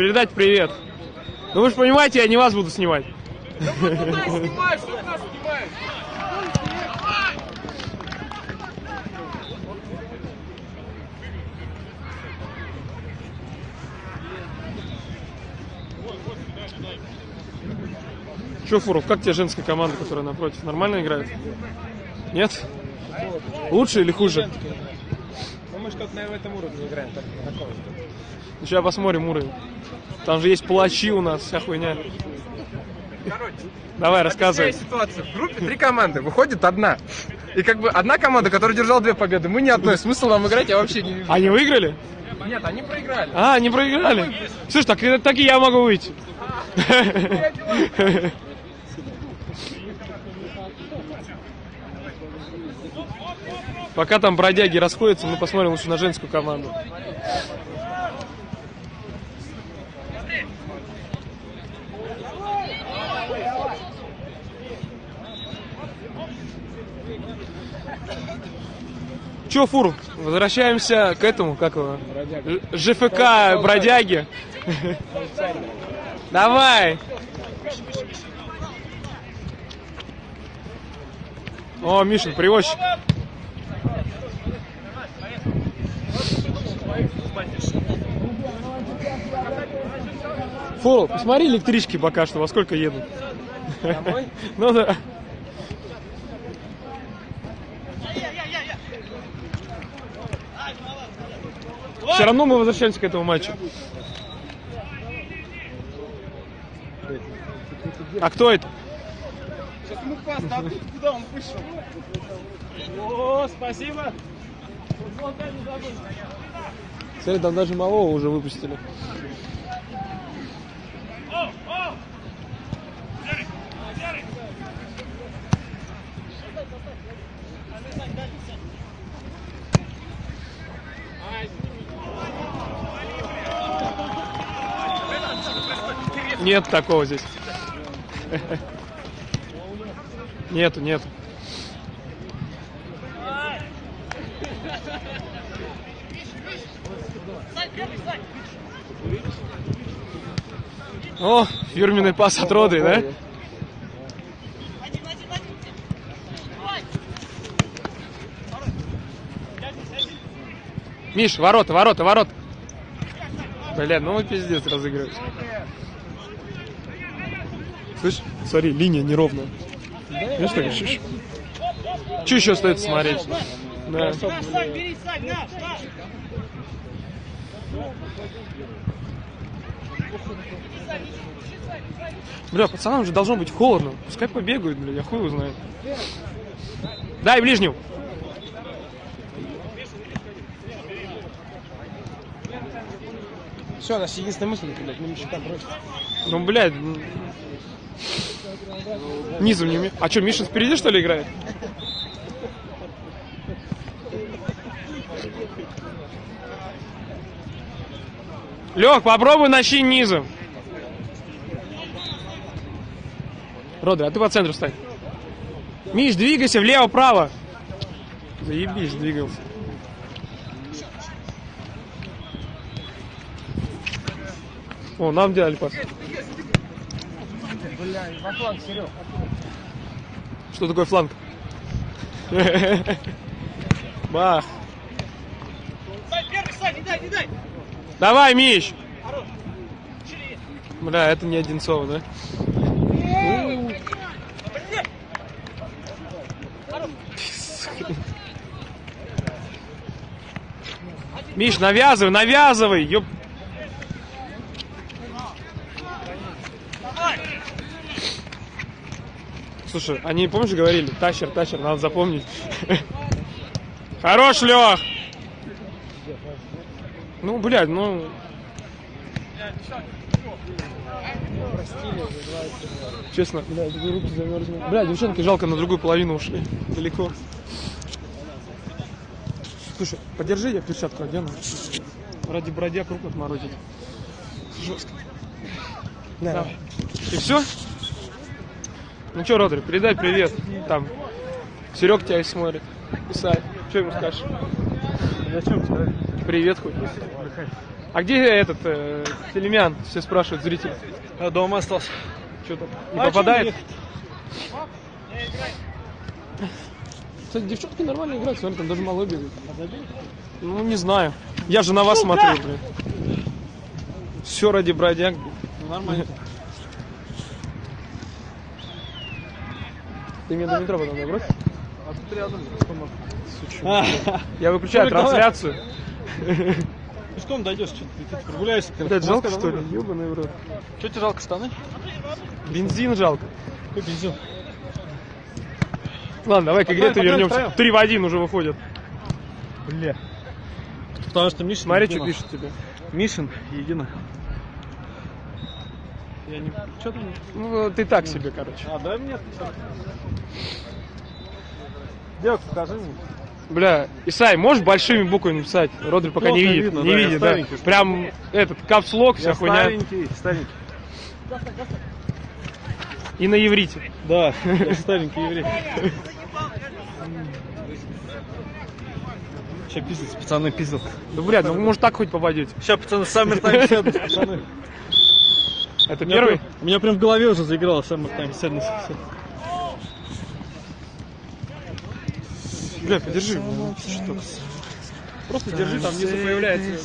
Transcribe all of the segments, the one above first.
передать привет. Ну вы же понимаете, я не вас буду снимать. Че, Фуров, как тебе женская команда, которая напротив? Нормально играет? Нет? Лучше или хуже? Ну мы что-то на этом уровне играем, так, на. Ну, Сейчас посмотрим уровень. Там же есть палачи у нас, вся хуйня. Короче, Давай, рассказывай. ситуацию. В группе три команды, выходит одна. И как бы одна команда, которая держала две победы, мы ни одной. Смысл нам играть я вообще не вижу. Они выиграли? Нет, они проиграли. А, они проиграли. Слушай, так, и- так и я могу выйти. Пока там бродяги расходятся, мы посмотрим лучше на женскую команду. Че, Фур, возвращаемся к этому, как его? ЖФК бродяги. Давай. О, Мишин, привозчик. Фу, посмотри электрички пока что, во сколько едут. Домой? Ну да. Все равно мы возвращаемся к этому матчу. А кто это? Сейчас ему пас дадут, куда он вышел. О, спасибо. Смотри, там даже малого уже выпустили. Нет такого здесь. Нету, нету. О, фирменный пас от Роды, да? Миш, ворота, ворота, ворота. Бля, ну вы пиздец разыгрываете. Слышь, смотри, линия неровная. Видишь, так, чуть Че еще стоит смотреть? Да. Бля, пацанам же должно быть холодно. Пускай побегают, бля, я хуй его знает. Дай ближнюю. Все, наша единственная мысль, блядь, мы щитам бросим. Ну, блядь. М. Низом не уме- А что, Миша впереди, что ли, играет? Лех, попробуй начни низом. Родри, а ты по центру встань. Миш, двигайся влево-право. Заебись, двигался. О, нам делали пас. Бля, во фланг, Серег. Что такое фланг? Бах. Давай, Миш! Бля, это не Одинцова, да? Миш, навязывай, навязывай! Ёп. Слушай, они, помнишь, говорили, тащер, тащер, надо запомнить. Хорош, Лех! Ну, блядь, ну... Честно, блядь, руки замерзли. Блядь, девчонки жалко, на другую половину ушли. Далеко. Слушай, подержи, я перчатку одену. Ради бродяг рук отморозить. Жестко. Да. И все? Ну что, Родри, передай привет. Там. Серег тебя смотрит. Писай. Что ему скажешь? Зачем тебе? Привет хоть. А где этот э, Филимян? Все спрашивают зрители. Дома остался. Что там? Не А попадает? Кстати, девчонки нормально играют, смотри, там даже малой бегает. Ну, не знаю. Я же на вас смотрю, блин. Все ради бродяг. Нормально. Ты мне до метро потом набрось? А тут рядом. Я выключаю трансляцию. Пешком дойдешь, что ты, ты прогуляешься. Блядь, жалко, что ли? Ёбаный в рот. Что тебе жалко штаны? Бензин жалко. Какой бензин? Ладно, давай к игре Погнали, ты погнали вернемся. Три в один уже выходят. Бля. Потому что Мишин Смотри, что пишет тебе. Мишин, едино. Я не... Что там? Ну, ты так себе, короче. А, дай мне. Девок, покажи мне. Бля, Исай, можешь большими буквами написать? Родри пока не видит. видно, не да, я видит, да. Прям этот капслок, вся Я хуйня. старенький, старенький. И на иврите. Да, я старенький еврей. Сейчас пиздец, пацаны, пиздец. Да, блядь, ну может так хоть попадете. Сейчас, пацаны, Summer Time Sadness, пацаны. Это У первый? прям- У меня прям в голове уже заиграло Time Sadness. Всё. Бля, подержи. Просто держи, там внизу появляется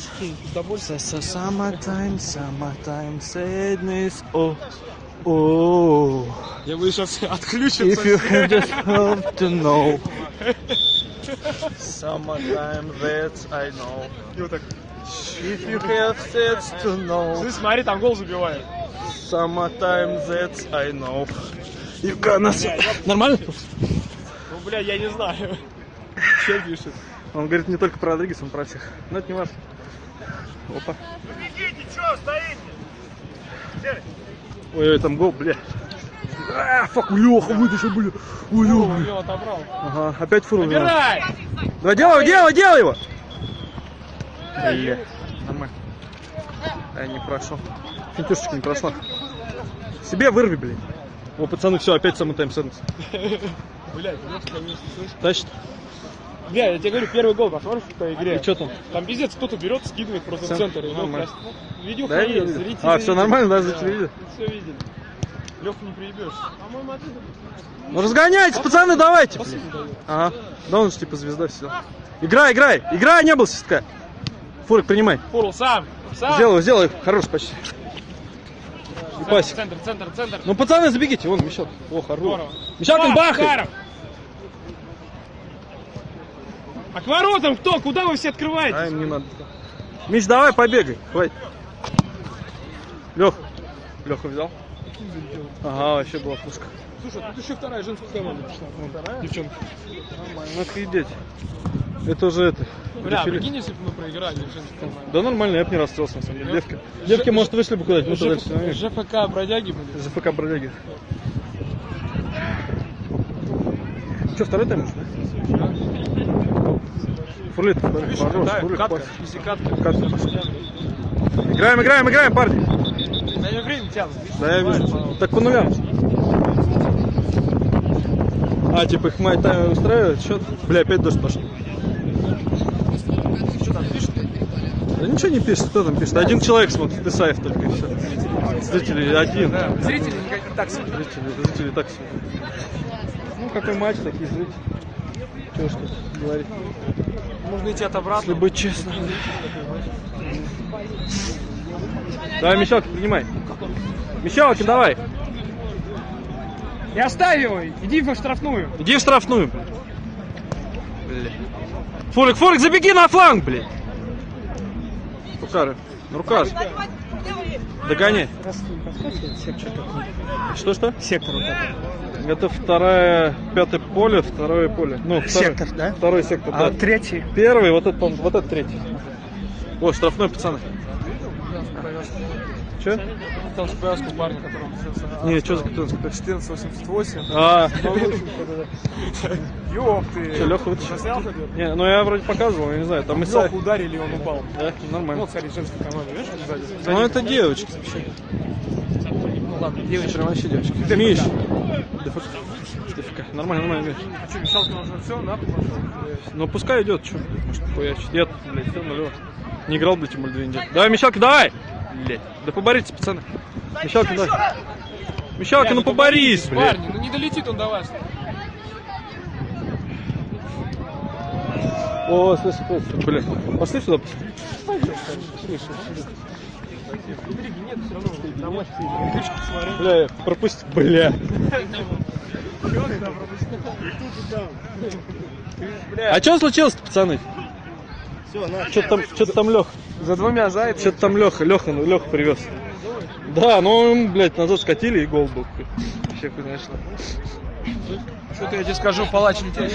удовольствие. Summertime, summertime sadness, oh, oh. Я буду сейчас отключиться. If you have just have to know. Summertime, that I know. И вот так. If you have sense to know. Ты смотри, там гол забивает. Summertime, that I know. You gonna... Нормально? Ну, бля, я не знаю. Че пишет? Он говорит не только про Родригес, он про всех. Но это не важно. Опа. Ой, ой, там гол, бля. А, фак, Леха вытащил, бля. Ой, его отобрал. Ага, опять фуру. Убирай! Давай, делай, делай, делай его! Бля, нормально. Я не прошел. Финтюшечка не прошла. Себе вырви, блин. О, пацаны, все, опять самый тайм сенс. Блядь. Тащит. Бля, я тебе говорю, первый гол, посмотришь по игре. И что там? Там пиздец, кто-то берет, скидывает просто в центр. Ну, Видео Да, видел. зрители А, все нормально, да, зрители видят? Все видели. Леху не приебешь. По-моему, оттуда. Ну разгоняйтесь, пацаны, давайте. Ага. Да он же типа звезда все. Играй, играй. Играй, не был свистка. Фурик, принимай. Фурл, сам. Сам. Сделай, сделай. Хорош почти. Пасик. центр, центр, центр. Ну, пацаны, забегите. Вон, Мещак. О, Пас, бахай. Захаров. А к воротам кто? Куда вы все открываете? А им не надо. Миш, давай, побегай. Хватит. Лех. Леха взял? Ага, вообще была пушка. Слушай, тут еще вторая женская команда пришла. Вон, вторая? Девчонка. Ну, офигеть. Это уже это. Бля, дефиле. прикинь, если бы мы проиграли женскую команду. Да нормально, я бы не расстроился, на самом деле. Девки, девки может, вышли бы куда-нибудь, ну, туда все. ЖФК бродяги были. ЗФК бродяги. Че, второй тайм? Фурлит, хорош, Да, фурлит, катка. Играем, играем, играем, парни. Да я время тянут. Да, я вижу. Так по нулям. А, типа их май тайм устраивает счет? Бля, опять дождь пошел. Что там пишут? Да ничего не пишет, кто там пишет? Один человек смотрит, Исаев только и все. Зрители один. Зрители не так себе. Зрители, зрители так себе. Ну, какой матч, такие зрители. Чего ж тут говорить? Можно идти от обратно. Если быть честным. Давай, Мещалкин, принимай. Мещалкин, давай. И оставь его, иди в штрафную. Иди в штрафную. Бля. Форик, Форик, забеги на фланг, блядь. Рукары. Ну, рука же. Догоняй. Что-что? Сектор вот Это вторая, пятое поле, второе поле. Ну, второй, Сектор, да? Второй сектор, А да. третий? Первый, вот этот, вот этот третий. О, штрафной, пацаны. Че? Повязку парня, которому Не, что за капитанский? 1488. А, Ёб ты. что, Леха вытащил? Заснял? Не, ну я вроде показывал, я не знаю, там Исаев. Леху ударили, и он упал. Да, нормально. Вот, смотри, женская команда, видишь, сзади? Ну это девочки. Ну ладно, Девочки, вообще девочки. Миш. ДФК. Нормально, нормально, Миш. Что, Мишалкин уже все, на пошел? Ну пускай идет, что, может. Я блядь, все нулево. Не играл, блядь, более две недели. Давай, Мещалка, давай! Блядь. Да поборитесь, пацаны. Мещалка, давай. Мещалка, ну поборись, блядь. Парни, ну не долетит он до вас. О, слышь, бля. Пошли сюда. Бля, пропусти, бля. А что случилось, пацаны? Что-то там, что-то там Лех. За двумя зайцами. Что-то там Леха, Леха, Леха привез. Да, ну, он, блядь, назад скатили и гол был. Вообще, конечно. Что-то я тебе скажу, палач не тебя